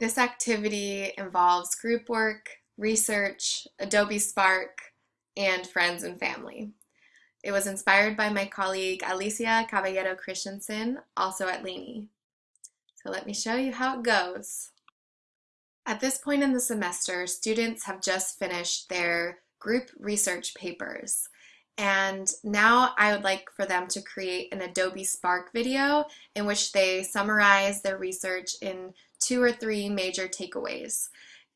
This activity involves group work, research, Adobe Spark, and friends and family. It was inspired by my colleague Alicia Caballero Christensen, also at Laney. So let me show you how it goes. At this point in the semester, students have just finished their group research papers. And now I would like for them to create an Adobe Spark video in which they summarize their research in two or three major takeaways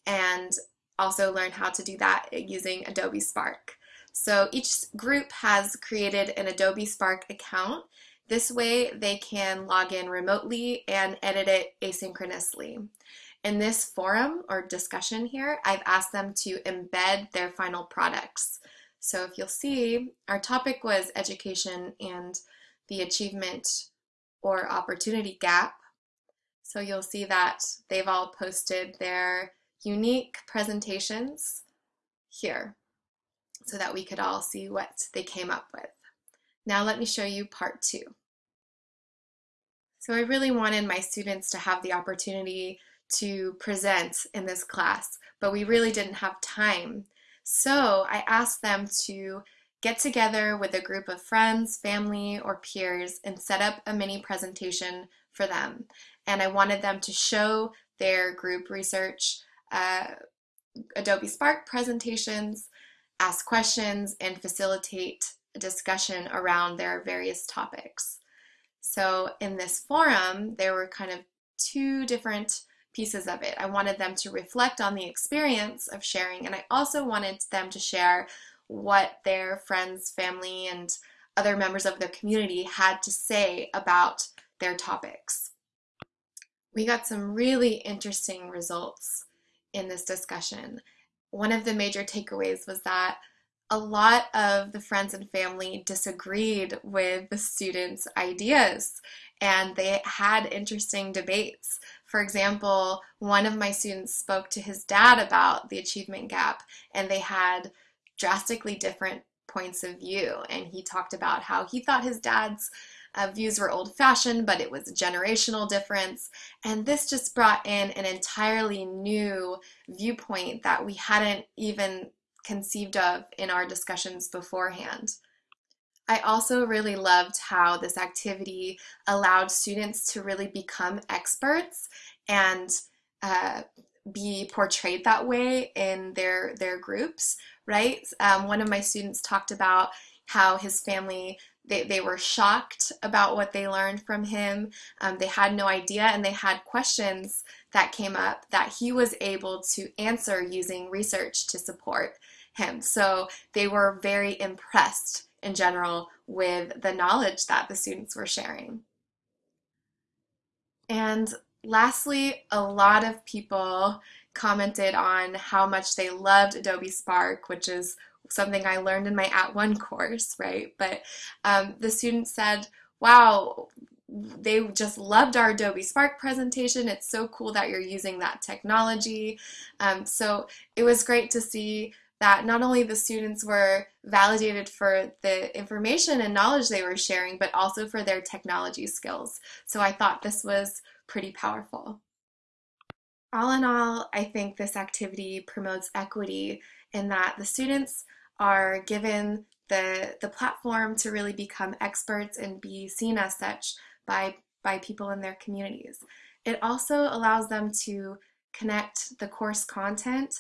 and also learn how to do that using Adobe Spark. So each group has created an Adobe Spark account. This way they can log in remotely and edit it asynchronously. In this forum or discussion here, I've asked them to embed their final products. So if you'll see, our topic was education and the achievement or opportunity gap. So you'll see that they've all posted their unique presentations here so that we could all see what they came up with. Now let me show you part two. So I really wanted my students to have the opportunity to present in this class, but we really didn't have time. So I asked them to get together with a group of friends, family, or peers and set up a mini presentation for them. And I wanted them to show their group research uh, Adobe Spark presentations, ask questions, and facilitate a discussion around their various topics. So in this forum, there were kind of two different pieces of it. I wanted them to reflect on the experience of sharing, and I also wanted them to share what their friends, family, and other members of their community had to say about their topics. We got some really interesting results in this discussion. One of the major takeaways was that a lot of the friends and family disagreed with the students' ideas and they had interesting debates. For example, one of my students spoke to his dad about the achievement gap, and they had drastically different points of view. And he talked about how he thought his dad's uh, views were old fashioned, but it was a generational difference. And this just brought in an entirely new viewpoint that we hadn't even conceived of in our discussions beforehand. I also really loved how this activity allowed students to really become experts and uh, be portrayed that way in their their groups, right? Um, one of my students talked about how his family they, they were shocked about what they learned from him. Um, they had no idea and they had questions that came up that he was able to answer using research to support him. So they were very impressed in general with the knowledge that the students were sharing. And lastly, a lot of people commented on how much they loved Adobe Spark, which is something I learned in my At One course, right? But um, the student said, wow, they just loved our Adobe Spark presentation. It's so cool that you're using that technology. Um, so it was great to see that not only the students were validated for the information and knowledge they were sharing, but also for their technology skills. So I thought this was pretty powerful. All in all, I think this activity promotes equity in that the students are given the, the platform to really become experts and be seen as such by, by people in their communities. It also allows them to connect the course content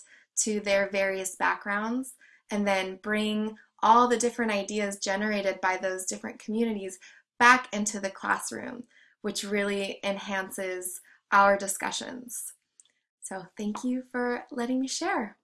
to their various backgrounds and then bring all the different ideas generated by those different communities back into the classroom, which really enhances our discussions. So thank you for letting me share.